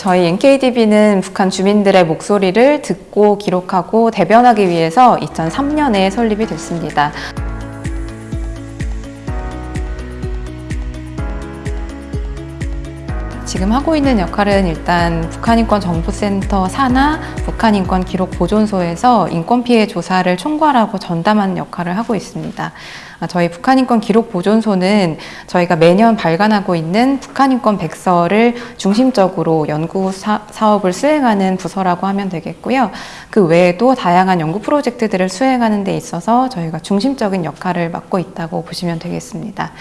저희 NKDB는 북한 주민들의 목소리를 듣고 기록하고 대변하기 위해서 2003년에 설립이 됐습니다. 지금 하고 있는 역할은 일단 북한인권정보센터 산하 북한인권기록보존소에서 인권피해 조사를 총괄하고 전담하는 역할을 하고 있습니다. 아, 저희 북한인권 기록 보존소는 저희가 매년 발간하고 있는 북한인권 백서를 중심적으로 연구 사업을 수행하는 부서라고 하면 되겠고요. 그 외에도 다양한 연구 프로젝트들을 수행하는 데 있어서 저희가 중심적인 역할을 맡고 있다고 보시면 되겠습니다.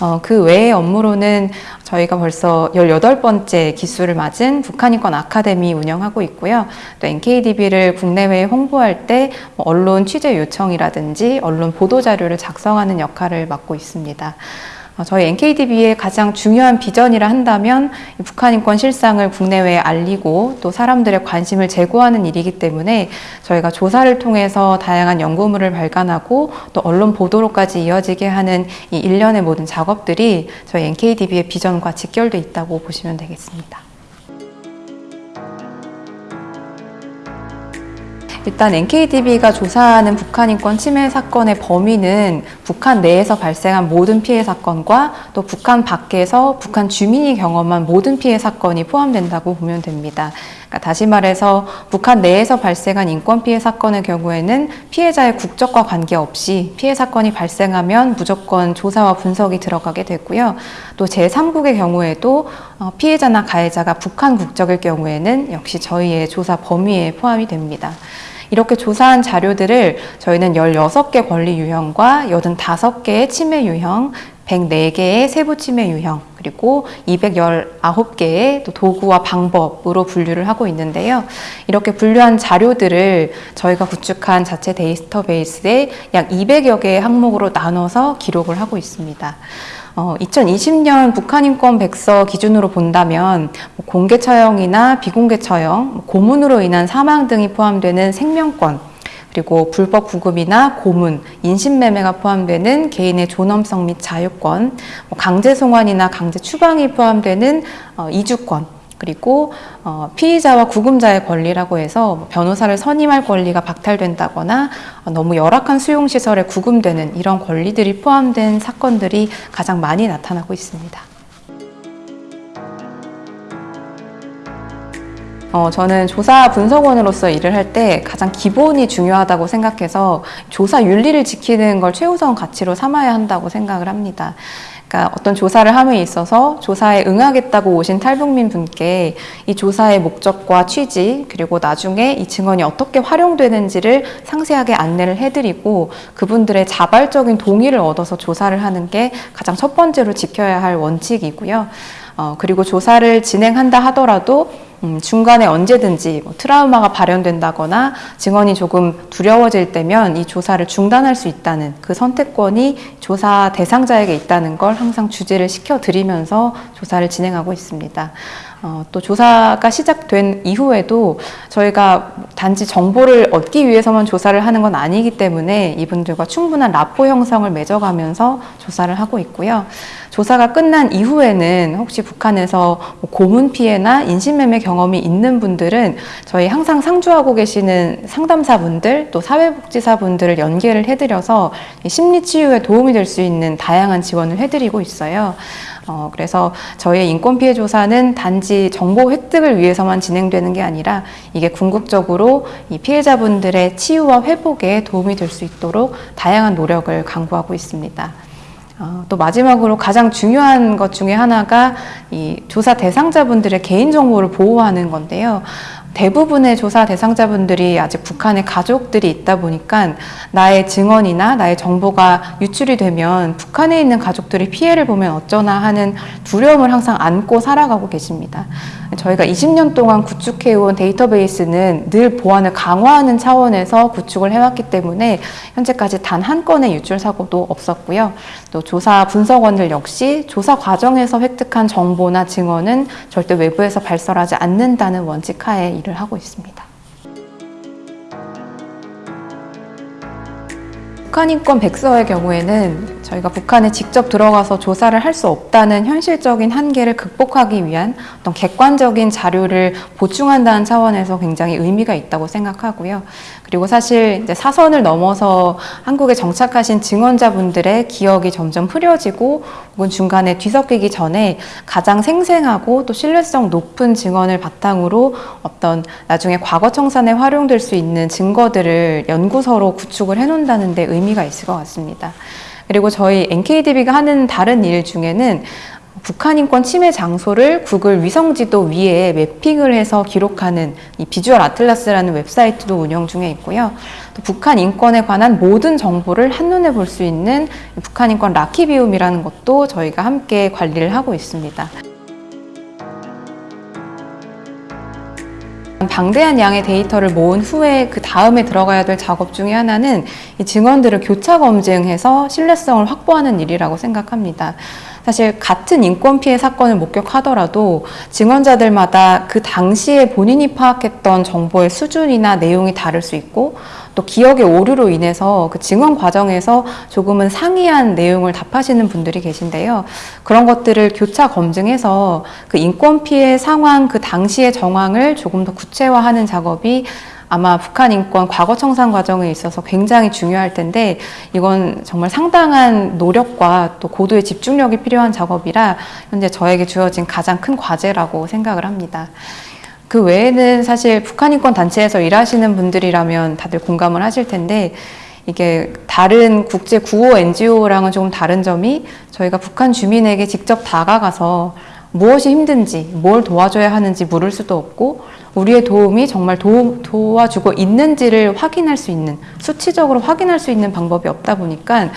어, 그 외의 업무로는 저희가 벌써 18번째 기수를 맞은 북한인권 아카데미 운영하고 있고요. 또 NKDB를 국내외에 홍보할 때뭐 언론 취재 요청이라든지 언론 보도자료를 작성하는 역할을 맡고 있습니다. 어, 저희 NKDB의 가장 중요한 비전이라 한다면 북한 인권 실상을 국내외에 알리고 또 사람들의 관심을 제고하는 일이기 때문에 저희가 조사를 통해서 다양한 연구물을 발간하고 또 언론 보도로까지 이어지게 하는 이 일련의 모든 작업들이 저희 NKDB의 비전과 직결돼 있다고 보시면 되겠습니다. 일단 NKDB가 조사하는 북한 인권 침해 사건의 범위는 북한 내에서 발생한 모든 피해 사건과 또 북한 밖에서 북한 주민이 경험한 모든 피해 사건이 포함된다고 보면 됩니다. 그러니까 다시 말해서 북한 내에서 발생한 인권 피해 사건의 경우에는 피해자의 국적과 관계없이 피해 사건이 발생하면 무조건 조사와 분석이 들어가게 되고요. 또 제3국의 경우에도 어, 피해자나 가해자가 북한 국적일 경우에는 역시 저희의 조사 범위에 포함이 됩니다. 이렇게 조사한 자료들을 저희는 16개 권리 유형과 85개의 침해 유형, 104개의 세부 침해 유형, 그리고 219개의 또 도구와 방법으로 분류를 하고 있는데요. 이렇게 분류한 자료들을 저희가 구축한 자체 데이터베이스에 약 200여 개의 항목으로 나눠서 기록을 하고 있습니다. 어, 2020년 북한 인권 백서 기준으로 본다면 뭐 공개 처형이나 비공개 처형, 뭐 고문으로 인한 사망 등이 포함되는 생명권, 그리고 불법 구금이나 고문, 인신매매가 포함되는 개인의 존엄성 및 자유권, 뭐 강제 송환이나 강제 추방이 포함되는 어, 이주권, 그리고 어, 피의자와 구금자의 권리라고 해서 뭐 변호사를 선임할 권리가 박탈된다거나 어, 너무 열악한 수용시설에 구금되는 이런 권리들이 포함된 사건들이 가장 많이 나타나고 있습니다. 어, 저는 조사 분석원으로서 일을 할 때 가장 기본이 중요하다고 생각해서 조사 윤리를 지키는 걸 최우선 가치로 삼아야 한다고 생각을 합니다. 그러니까 어떤 조사를 함에 있어서 조사에 응하겠다고 오신 탈북민 분께 이 조사의 목적과 취지 그리고 나중에 이 증언이 어떻게 활용되는지를 상세하게 안내를 해드리고 그분들의 자발적인 동의를 얻어서 조사를 하는 게 가장 첫 번째로 지켜야 할 원칙이고요. 어, 그리고 조사를 진행한다 하더라도 음, 중간에 언제든지 뭐 트라우마가 발현된다거나 증언이 조금 두려워질 때면 이 조사를 중단할 수 있다는 그 선택권이 조사 대상자에게 있다는 걸 항상 주제를 시켜드리면서 조사를 진행하고 있습니다. 어, 또 조사가 시작된 이후에도 저희가 단지 정보를 얻기 위해서만 조사를 하는 건 아니기 때문에 이분들과 충분한 라포 형성을 맺어가면서 조사를 하고 있고요. 조사가 끝난 이후에는 혹시 북한에서 뭐 고문 피해나 인신매매 경험이 있는 분들은 저희 항상 상주하고 계시는 상담사분들 또 사회복지사분들을 연계를 해드려서 심리치유에 도움이 될 수 있는 다양한 지원을 해드리고 있어요. 어, 그래서 저희의 인권피해 조사는 단지 정보 획득을 위해서만 진행되는 게 아니라 이게 궁극적으로 이 피해자분들의 치유와 회복에 도움이 될 수 있도록 다양한 노력을 강구하고 있습니다. 어, 또 마지막으로 가장 중요한 것 중에 하나가 이 조사 대상자분들의 개인정보를 보호하는 건데요. 대부분의 조사 대상자분들이 아직 북한에 가족들이 있다 보니까 나의 증언이나 나의 정보가 유출이 되면 북한에 있는 가족들이 피해를 보면 어쩌나 하는 두려움을 항상 안고 살아가고 계십니다. 저희가 20년 동안 구축해온 데이터베이스는 늘 보안을 강화하는 차원에서 구축을 해왔기 때문에 현재까지 단 한 건의 유출 사고도 없었고요. 또 조사 분석원들 역시 조사 과정에서 획득한 정보나 증언은 절대 외부에서 발설하지 않는다는 원칙 하에 일을 하고 있습니다. 북한 인권 백서의 경우에는 저희가 북한에 직접 들어가서 조사를 할 수 없다는 현실적인 한계를 극복하기 위한 어떤 객관적인 자료를 보충한다는 차원에서 굉장히 의미가 있다고 생각하고요. 그리고 사실 사선을 넘어서 한국에 정착하신 증언자분들의 기억이 점점 흐려지고 혹은 중간에 뒤섞이기 전에 가장 생생하고 또 신뢰성 높은 증언을 바탕으로 어떤 나중에 과거 청산에 활용될 수 있는 증거들을 연구서로 구축을 해놓는다는 데 의미가 있을 것 같습니다. 그리고 저희 NKDB가 하는 다른 일 중에는 북한 인권 침해 장소를 구글 위성지도 위에 매핑을 해서 기록하는 이 비주얼 아틀라스라는 웹사이트도 운영 중에 있고요. 또 북한 인권에 관한 모든 정보를 한눈에 볼 수 있는 북한 인권 라키비움이라는 것도 저희가 함께 관리를 하고 있습니다. 방대한 양의 데이터를 모은 후에 그 다음에 들어가야 될 작업 중에 하나는 이 증언들을 교차 검증해서 신뢰성을 확보하는 일이라고 생각합니다. 사실 같은 인권 피해 사건을 목격하더라도 증언자들마다 그 당시에 본인이 파악했던 정보의 수준이나 내용이 다를 수 있고 또 기억의 오류로 인해서 그 증언 과정에서 조금은 상이한 내용을 답하시는 분들이 계신데요. 그런 것들을 교차 검증해서 그 인권 피해 상황 그 당시의 정황을 조금 더 구체화하는 작업이 아마 북한 인권 과거 청산 과정에 있어서 굉장히 중요할 텐데 이건 정말 상당한 노력과 또 고도의 집중력이 필요한 작업이라 현재 저에게 주어진 가장 큰 과제라고 생각을 합니다. 그 외에는 사실 북한 인권 단체에서 일하시는 분들이라면 다들 공감을 하실 텐데 이게 다른 국제 구호 NGO랑은 조금 다른 점이 저희가 북한 주민에게 직접 다가가서 무엇이 힘든지, 뭘 도와줘야 하는지 물을 수도 없고, 우리의 도움이 정말 도, 도와주고 있는지를 확인할 수 있는, 수치적으로 확인할 수 있는 방법이 없다 보니까,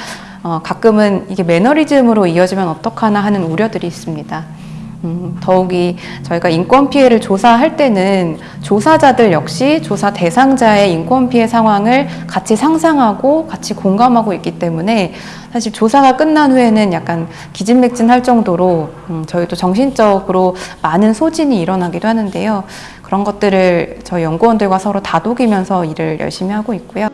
어, 가끔은 이게 매너리즘으로 이어지면 어떡하나 하는 우려들이 있습니다. 음, 더욱이 저희가 인권 피해를 조사할 때는 조사자들 역시 조사 대상자의 인권 피해 상황을 같이 상상하고 같이 공감하고 있기 때문에 사실 조사가 끝난 후에는 약간 기진맥진할 정도로 음, 저희도 정신적으로 많은 소진이 일어나기도 하는데요. 그런 것들을 저희 연구원들과 서로 다독이면서 일을 열심히 하고 있고요.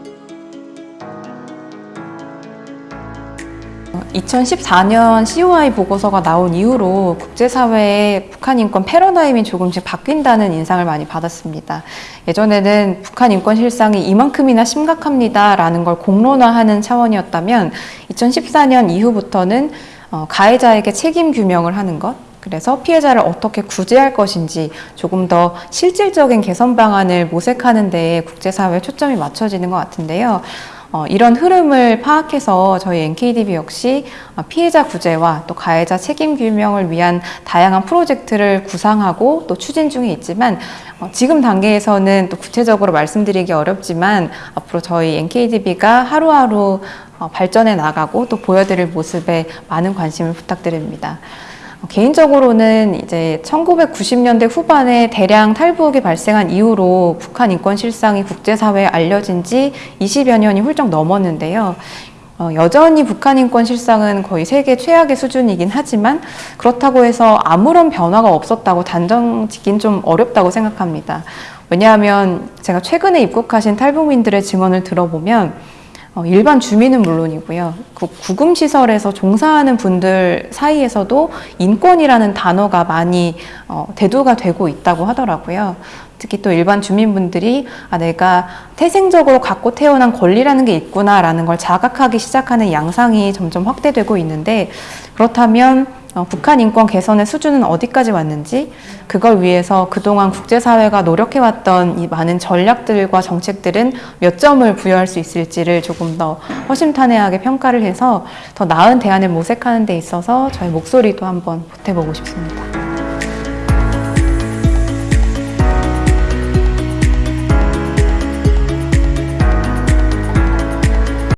2014년 COI 보고서가 나온 이후로 국제사회의 북한 인권 패러다임이 조금씩 바뀐다는 인상을 많이 받았습니다. 예전에는 북한 인권 실상이 이만큼이나 심각합니다 라는 걸 공론화하는 차원이었다면 2014년 이후부터는 어, 가해자에게 책임 규명을 하는 것, 그래서 피해자를 어떻게 구제할 것인지 조금 더 실질적인 개선 방안을 모색하는 데에 국제사회의 초점이 맞춰지는 것 같은데요. 어, 이런 흐름을 파악해서 저희 NKDB 역시 어, 피해자 구제와 또 가해자 책임 규명을 위한 다양한 프로젝트를 구상하고 또 추진 중에 있지만 어, 지금 단계에서는 또 구체적으로 말씀드리기 어렵지만 앞으로 저희 NKDB가 하루하루 어, 발전해 나가고 또 보여드릴 모습에 많은 관심을 부탁드립니다. 개인적으로는 이제 1990년대 후반에 대량 탈북이 발생한 이후로 북한 인권 실상이 국제사회에 알려진 지 20여 년이 훌쩍 넘었는데요. 어, 여전히 북한 인권 실상은 거의 세계 최악의 수준이긴 하지만 그렇다고 해서 아무런 변화가 없었다고 단정 짓긴 좀 어렵다고 생각합니다. 왜냐하면 제가 최근에 입국하신 탈북민들의 증언을 들어보면 어, 일반 주민은 물론이고요. 그 구금시설에서 종사하는 분들 사이에서도 인권이라는 단어가 많이 어, 대두가 되고 있다고 하더라고요. 특히 또 일반 주민분들이 아, 내가 태생적으로 갖고 태어난 권리라는 게 있구나라는 걸 자각하기 시작하는 양상이 점점 확대되고 있는데 그렇다면 어, 북한 인권 개선의 수준은 어디까지 왔는지 그걸 위해서 그동안 국제사회가 노력해왔던 이 많은 전략들과 정책들은 몇 점을 부여할 수 있을지를 조금 더 허심탄회하게 평가를 해서 더 나은 대안을 모색하는 데 있어서 저희 목소리도 한번 보태보고 싶습니다.